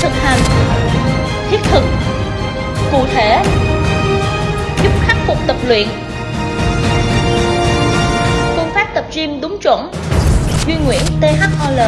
thực hành, thiết thực, cụ thể, giúp khắc phục tập luyện. Phương pháp tập gym đúng chuẩn, duy nguyễn thol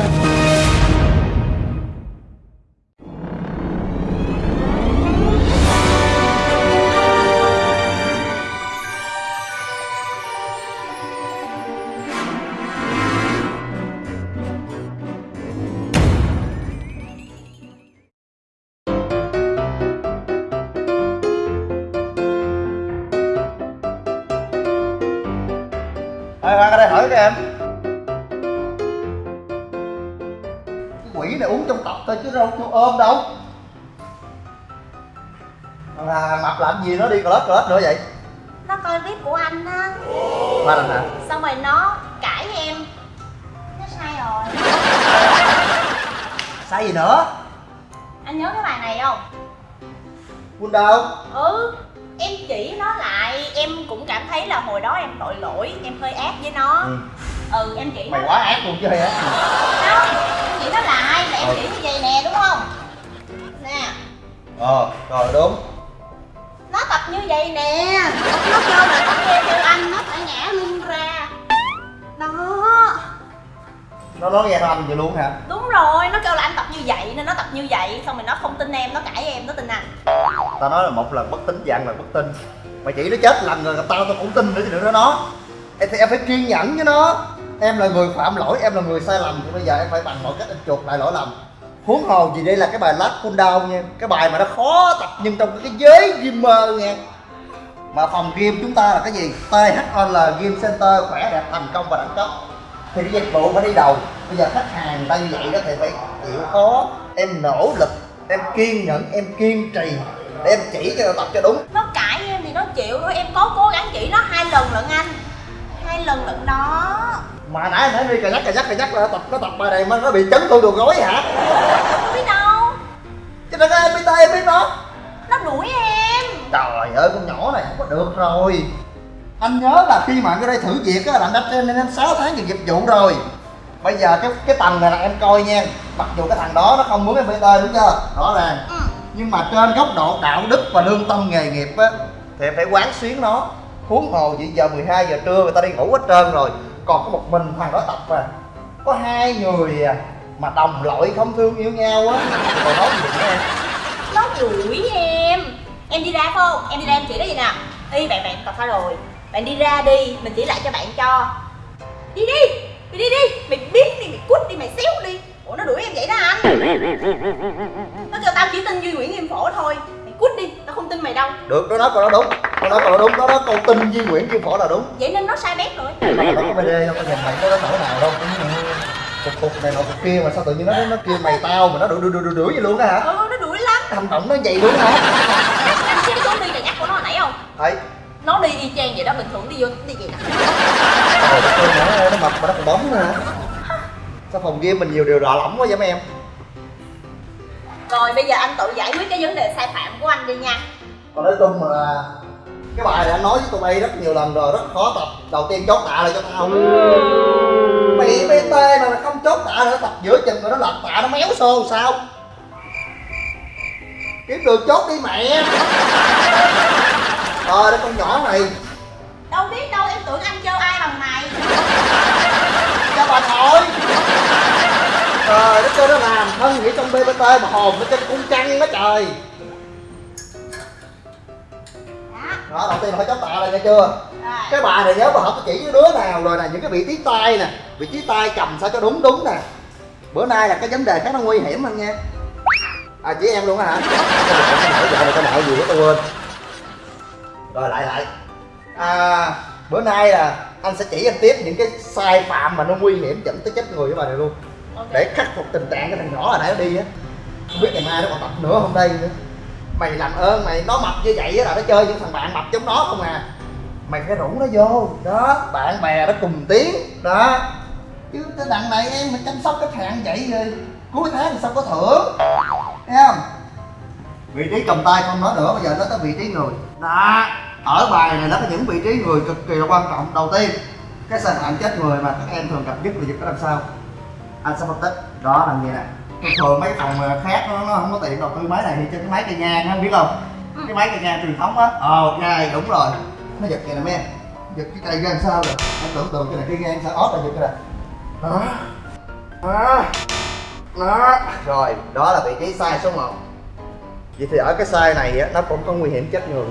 đâu? Có ôm đâu? Là mập làm gì nó đi cờ lết cờ lết nữa vậy? Nó coi clip của anh á. Ba lần hả xong rồi nó cãi em. Nó sai rồi. Sai gì nữa? Anh nhớ cái bài này không? Quân đâu? Ừ em chỉ nó lại. Em cũng cảm thấy là hồi đó em tội lỗi em hơi ác với nó. Ừ. ừ em chỉ nó Mày quá ác luôn chứ á không em chỉ nó lại là em Ừ. chỉ như vậy Ờ rồi đúng. Nó tập như vậy nè. Nó kêu là nó nghe theo anh nó phải ngã lưng ra. Đó. Nó nói nghe theo anh vậy luôn hả? Đúng rồi nó kêu là anh tập như vậy nên nó tập như vậy. Xong rồi nó không tin em nó cãi em nó tin anh. Tao nói là một lần bất tín dạng lần bất tin. Mày chỉ nó chết lần rồi gặp tao tao cũng tin nữa chứ nói nó. Em, thì em phải kiên nhẫn với nó. Em là người phạm lỗi, em là người sai lầm. Thì bây giờ em phải bằng mọi cách em chuộc lại lỗi lầm Huống hồ gì đây là cái bài lát Cool Down nha. Cái bài mà nó khó tập nhưng trong cái giới gamer nha. Mà phòng game chúng ta là cái gì? THOL Game Center khỏe đẹp thành công và đẳng cấp. Thì cái dịch vụ phải đi đầu. Bây giờ khách hàng ta như vậy đó thì phải chịu khó. Em nỗ lực, em kiên nhẫn, em kiên trì Để em chỉ cho tập cho đúng. Nó cãi em thì nó chịu thôi. Em có cố gắng chỉ nó hai lần lận anh. Hai lần lận đó mà nãy nãy đi cà nhắc cà nhắc cà nhắc là nó tập nó tập bài này mà nó bị chấn thương đường gối hả? Không biết đâu. Chứ nó có em biết tay em biết nó nó đuổi em. Trời ơi con nhỏ này không có được rồi. Anh nhớ là khi mà anh ở đây thử việc á là anh đã trên nên 6 tháng về nghiệp vụ rồi. Bây giờ cái cái tầng này là em coi nha. Mặc dù cái thằng đó nó không muốn em bt đúng chưa? Rõ ràng. Ừ. nhưng mà trên góc độ đạo đức và lương tâm nghề nghiệp á thì em phải quán xuyến nó. Huống hồ vậy giờ 12 giờ trưa người ta đi ngủ hết trơn rồi còn có một mình thằng đó tập à. Có hai người à mà đồng loại không thương yêu nhau á. Còn nói gì nữa em? Nó đuổi em. Em đi ra phải không? Em đi ra em chỉ nó gì nè y bạn bạn tập sai rồi? Bạn đi ra đi mình chỉ lại cho bạn cho. Đi đi. Mày đi đi. Mày biết đi mày cút đi mày xéo đi. Ủa nó đuổi em vậy đó anh nó kêu tao chỉ tin duy nguyễn nghiêm phổ thôi. Mày cút đi tao không tin mày đâu. Được nó nói câu đó đúng câu nói câu đó đúng nó nói câu tin Di Nguyễn Kim Phổ là đúng. Vậy nên nó sai bét rồi. Nó nó có BD đâu có nhìn mày có nỗi nào đâu cục cục này nọ cục kia mà sao tự nhiên nó nó kêu mày tao mà nó đuổi đuổi đuổi đuổi vậy luôn á hả? Ừ nó đuổi lắm. Hành động nó vậy luôn hả? Anh xem số đi cà nhắc của nó hồi nãy không? Thấy nó đi y chang vậy đó bình thường đi vô đi vậy. Nè nó, nó mập mà nó còn bóng nữa hả? Sao phòng game mình nhiều điều lạ lỏng quá vậy mấy em? Rồi bây giờ anh tự giải quyết cái vấn đề sai phạm của anh đi nha. Còn nói chung là cái bài này anh nói với tụi bay rất nhiều lần rồi rất khó tập. Đầu tiên chốt tạ lại cho tao mày bt mà không chốt tạ nữa tập giữa chừng rồi nó lật tạ nó méo xô sao? Kiếm đường chốt đi mẹ. Ờ đây con nhỏ này. Đâu biết đâu em tưởng anh chơi ai bằng mày. Cho bà thôi trời nó kêu nó làm thân nghĩ trong bbt mà hồn nó trên cung trăng đó trời đó đầu tiên là phải chốt tạ lại nghe chưa? Rồi. Cái bài này nhớ bà học chỉ với đứa nào rồi nè những cái vị trí tay nè vị trí tay cầm sao cho đúng đúng nè. Bữa nay là cái vấn đề khác nó nguy hiểm anh nha. À chỉ em luôn hả? Cái này cái nợ gì đó tôi quên. Rồi lại lại. À bữa nay là anh sẽ chỉ anh tiếp những cái sai phạm mà nó nguy hiểm dẫn tới chết người với bà này luôn. Ok. Để khắc phục tình trạng cái thằng nhỏ hồi nãy nó đi á. Không biết ngày mai nó còn tập nữa không đây nữa mày làm ơn mày, nó mập như vậy là nó chơi những thằng bạn mập giống nó không à. Mày phải rủ nó vô, đó, bạn bè nó cùng tiếng đó. Chứ cái đằng này em phải chăm sóc khách hàng vậy rồi cuối tháng thì sao có thưởng, thấy không? Vị trí cầm tay không nói nữa, bây giờ nó tới vị trí người. Đó, ở bài này nó có những vị trí người cực kỳ là quan trọng. Đầu tiên, cái sai phạm chết người mà các em thường gặp nhất là việc đó làm sao? Anh sẽ phân tích, đó làm như nè thường thường mấy cái phòng khác nó, nó không có tiện đầu tư máy này thì trên cái máy cây ngang á biết không? Cái máy cây ngang truyền thống á. Ờ ok đúng rồi. Nó giật vậy nè em giật cái cây ra sao rồi? Em tưởng tượng cái này cây ngang sao ót là giật cái này. Đó đó đó rồi đó là vị trí sai số 1 vậy thì ở cái size này á nó cũng có nguy hiểm chết người.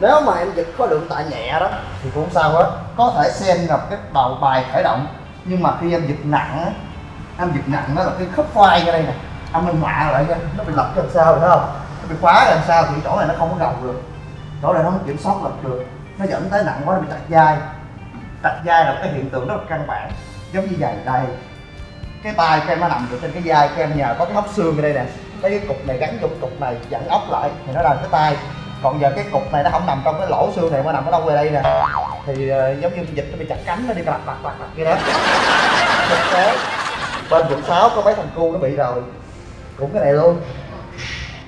Nếu mà em giật khối lượng tạ nhẹ đó thì cũng sao hết. Có thể xem gặp cái đầu bài khởi động nhưng mà khi em giật nặng á âm giật nặng đó là cái khớp vai ra đây nè. Âm minh họa lại nha. Nó bị lật ra làm sao rồi thấy không? Nó bị khóa ra làm sao thì chỗ này nó không có gồng được. Chỗ này nó không kiểm soát lật được. Nó dẫn tới nặng quá nó bị tạch dai tạch dai là cái hiện tượng rất là căn bản. Giống như vậy đây. Cái tay kem nó nằm được trên cái vai kem nhờ có cái hốc xương ở đây nè. Lấy cái cục này gắn vô cục này dẫn ốc lại thì nó làm cái tay. Còn giờ cái cục này nó không nằm trong cái lỗ xương này mà nằm ở đâu về đây nè? Thì uh, giống như dịch nó bị chặt cánh nó đi lặt lặt lặt lặt kia đó. Thực tế bên quận 6 có mấy thằng cu nó bị rồi. Cũng cái này luôn.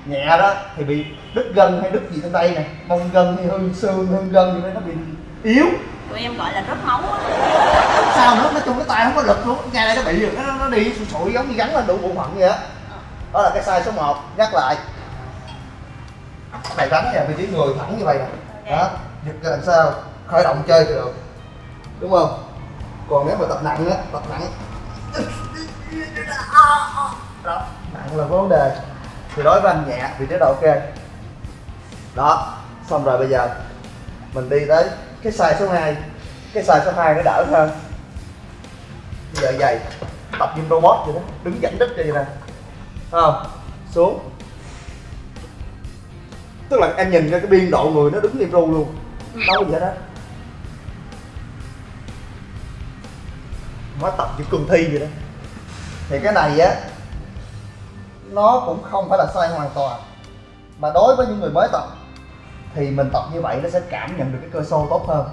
Nhẹ đó thì bị đứt gân hay đứt gì trên đây nè. Mông gân hay hư xương hư gân gì đó nó bị yếu. Tụi em gọi là rớt máu á. Sao nữa nói chung cái tay không có lực luôn. Ngay đây nó bị rồi nó, nó đi sụi sụi giống như gắn lên đủ bộ phận vậy á. Đó là cái size số 1 nhắc lại. Này đánh nè vị trí người thẳng như vậy nè. Đó. Giật ra làm sao? Khởi động chơi thì được. Đúng không? Còn nếu mà tập nặng á tập nặng đó. Nặng là vấn đề. Thì đối với anh nhẹ thì chế độ ok. Đó. Xong rồi bây giờ, mình đi tới cái size số 2 cái size số 2 nó đỡ hơn. Bây giờ giày, tập gym robot vậy đó. Đứng dẫn đít vậy nè. Không? Xuống. Tức là em nhìn ra cái biên độ người nó đứng im ru luôn. Đâu vậy gì hết nó tập như cường thi vậy đó thì cái này á, nó cũng không phải là sai hoàn toàn. Mà đối với những người mới tập, thì mình tập như vậy nó sẽ cảm nhận được cái cơ xô tốt hơn.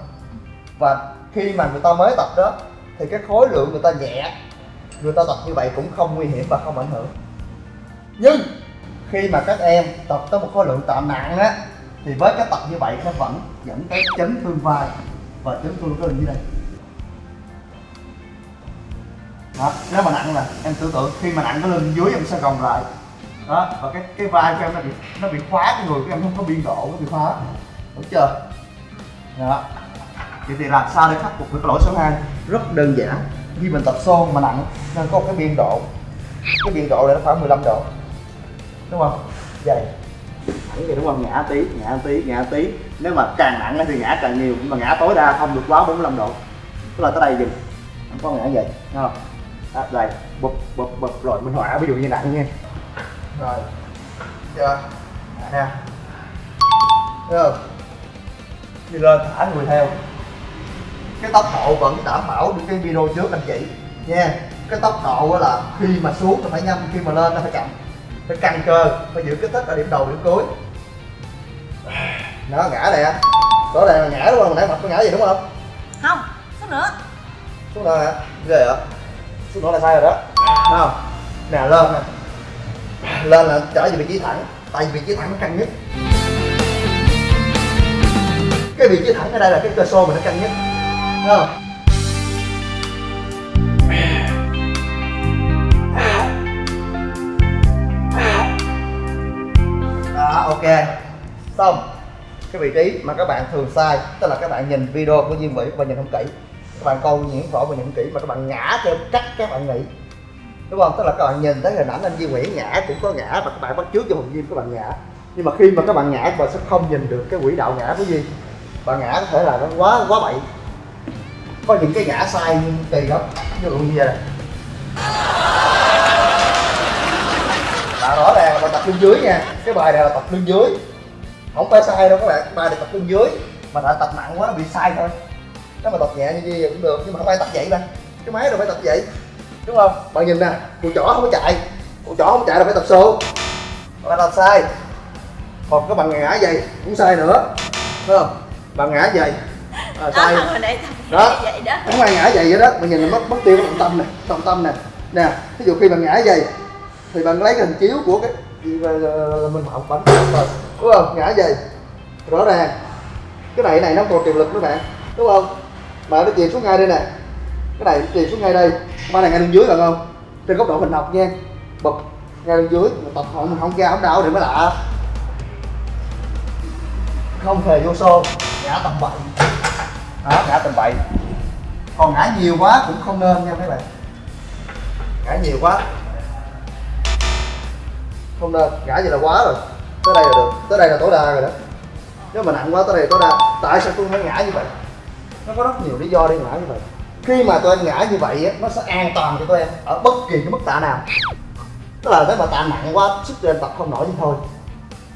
Và khi mà người ta mới tập đó, thì cái khối lượng người ta nhẹ, người ta tập như vậy cũng không nguy hiểm và không ảnh hưởng. Nhưng khi mà các em tập tới một khối lượng tạ nặng á, thì với cái tập như vậy nó vẫn dẫn tới chấn thương vai và chấn thương cái như đây đó nếu mà nặng là em tưởng tượng khi mà nặng cái lưng dưới em sẽ gồng lại. Đó, và cái cái vai của em nó bị nó bị khóa cái người của em không có biên độ, nó bị khóa. Đúng chưa? Đó. Vậy thì làm sao để khắc phục được cái lỗi số 2 rất đơn giản. Khi mình tập xô mà nặng, nên có một cái biên độ. Cái biên độ này nó khoảng 15 độ. Đúng không? Vậy. Thẳng vậy đúng không? Ngã tí ngã tí ngã tí. Nếu mà càng nặng thì ngã càng nhiều, nhưng mà ngã tối đa không được quá 45 độ. Tức là tới đây dừng không có ngã vậy. Đúng không? À, đây bụp bụp bụp rồi minh họa ví dụ như nặng nha. Rồi. Chưa nè. Thấy không? Đi lên thả người theo. Cái tốc độ vẫn đảm bảo được cái video trước anh chị. Nha cái tốc độ á là khi mà xuống là phải nhanh khi mà lên nó phải chậm. Phải căng cơ phải giữ kích thích ở điểm đầu điểm cuối. Nó ngã nè đó này là ngã đúng không? Hồi nãy mặt có ngã gì đúng không? Không xuống nữa. Xuống đó nè ghê vậy xuống là sai rồi đó. Thấy không? Nè, lên nè. Lên là trở về vị trí thẳng, tại vì vị trí thẳng nó căng nhất. Cái vị trí thẳng ở đây là cái cơ xô mình nó căng nhất. Thấy không? Đó, ok. Xong. Cái vị trí mà các bạn thường sai, tức là các bạn nhìn video của Diên Vĩ và nhìn không kỹ các bạn coi những võ và những kỹ mà các bạn ngã theo cách các bạn nghĩ. Đúng không? Tức là các bạn nhìn thấy hình ảnh anh Diêm Nguyễn ngã, cũng có ngã và các bạn bắt trước cho hùng Diêm các bạn ngã. Nhưng mà khi mà các bạn ngã, các bạn sẽ không nhìn được cái quỹ đạo ngã của gì bạn ngã có thể là nó quá quá bậy. Có những cái ngã sai kỳ lắm. Ví dụ như vậy. Này là rõ ràng là bài tập lưng dưới nha. Cái bài này là tập lưng dưới. Không phải sai đâu các bạn. Bài này tập lưng dưới mà đã tập nặng quá nó bị sai thôi nếu mà tập nhẹ như gì cũng được nhưng mà không phải tập vậy mà cái máy đâu phải tập vậy. Đúng không? Bạn nhìn nè cụ chỏ không có chạy. Cụ chỏ không chạy là phải tập xô. Bạn tập sai. Còn các bạn ngã vậy cũng sai nữa. Đúng không? Bạn ngã vậy à, sai. đó tập vậy đó. Không ai ngã vậy vậy đó mình nhìn là mất mất tiêu cái trọng tâm nè trọng tâm nè. Nè ví dụ khi bạn ngã vậy thì bạn lấy cái hình chiếu của cái mình học bánh rồi đúng không? Ngã vậy rõ ràng. Cái này này nó còn tiềm lực nữa bạn. Đúng không mà nó chìm xuống ngay đây nè. Cái này chìm xuống ngay đây. Ba này ngay bên dưới được không? Trên góc độ hình học nha. Bật ngay bên dưới. Mà tập không không ra không đau thì mới lạ. Không hề vô xô. Ngã tầm bậy. Đó ngã tầm bậy. Còn ngã nhiều quá cũng không nên nha mấy bạn. Ngã nhiều quá. Không nên. Ngã vậy là quá rồi. Tới đây là được. Tới đây là tối đa rồi đó. Nếu mà nặng quá, tới đây là tối đa. Tại sao tôi phải ngã như vậy? Nó có rất nhiều lý do để ngã như vậy. Khi mà tụi em ngã như vậy nó sẽ an toàn cho tụi em ở bất kỳ cái mức tạ nào. Tức là nếu mà tạ nặng quá, sức tụi em tập không nổi thì thôi.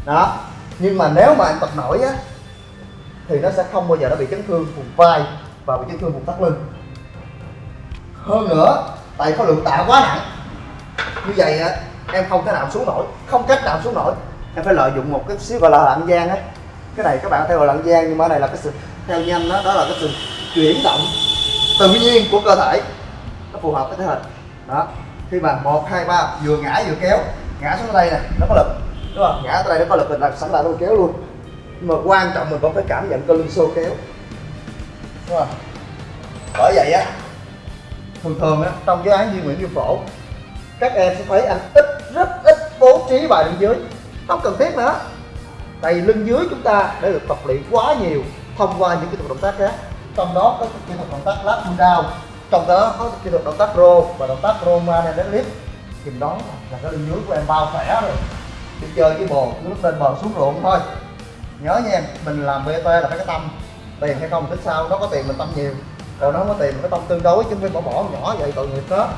Đó. Nhưng mà nếu mà em tập nổi á, thì nó sẽ không bao giờ nó bị chấn thương vùng vai và bị chấn thương vùng thắt lưng. Hơn nữa, tại khối lượng tạ quá nặng, như vậy á, em không thể nào xuống nổi. Không cách nào xuống nổi. Em phải lợi dụng một cái xíu gọi là lạng gian á. Cái này các bạn theo gọi là lạng gian nhưng mà cái này là cái sự theo nhanh đó đó là cái sự chuyển động tự nhiên của cơ thể, nó phù hợp với thể hình. Đó, khi mà một, hai, ba, vừa ngã vừa kéo, ngã xuống đây nè, nó có lực, đúng không? Ngã tới đây nó có lực, mình làm sẵn lại nó kéo luôn. Nhưng mà quan trọng mình vẫn phải cảm nhận cơ lưng xô kéo, đúng không? Bởi vậy á, thường thường á, trong cái án di nguyện viêm phổ, các em sẽ thấy anh ít, rất ít bố trí bài lưng dưới. Không cần thiết nữa. Tại vì lưng dưới chúng ta đã được tập luyện quá nhiều thông qua những kỹ thuật động tác khác. Trong đó có kỹ thuật động tác lap pull down, trong đó có kỹ thuật động tác row và động tác roman and deadlift thì đó là cái lưng dưới của em bao khỏe rồi. Đi chơi với bồ, cứ lúc lên bờ xuống ruộng thôi. Nhớ nha em, mình làm bt là phải cái tâm. Tiền hay không tính sao, nó có tiền mình tâm nhiều. Còn nó không có tiền mình có tâm tương đối chứ không phải bỏ bỏ nhỏ vậy, tội nghiệp đó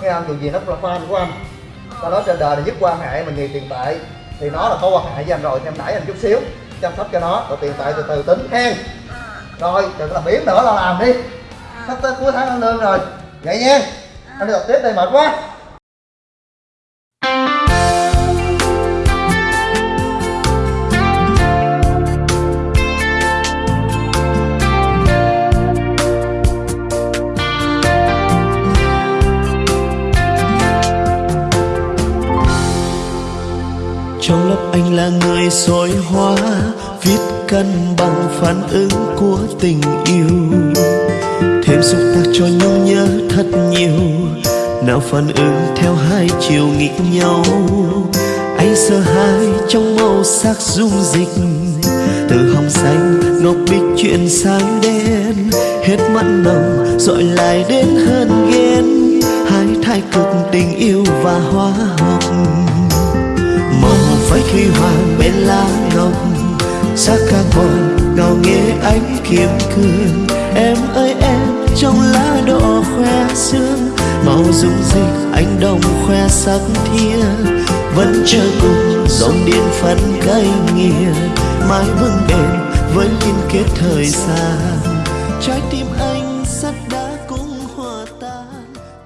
cái anh dù gì nó cũng là fan của anh. Sau nói trên đời là nhất quan hệ mình nhiều tiền tệ. Thì nó là có quan hệ với anh rồi, thì em đẩy anh chút xíu chăm sóc cho nó rồi tiền tệ từ từ tính hen rồi đừng có làm biến nữa là làm đi. Sắp tới cuối tháng ăn lương rồi. Vậy nha. Anh đi tập tiếp đây mệt quá anh là người soi hóa, viết cân bằng phản ứng của tình yêu. Thêm xúc tác cho nhau nhớ thật nhiều, nào phản ứng theo hai chiều nghịch nhau. Anh sợ hai trong màu sắc dung dịch, từ hồng xanh ngọc bích chuyển sang đen. Hết mặn nồng dội lại đến hơn ghen. Hai thái cực tình yêu và hóa học huy hoàng bên lá ngọc sắc còn ngào nghe ánh kiếm cương. Em ơi, em, trong lá đỏ khoe sương. Màu dung dịch anh đồng khoe sắc thia vẫn chờ cùng, dòng điện phấn cây nghiền mãi vững bền với liên kết thời gian. Trái tim anh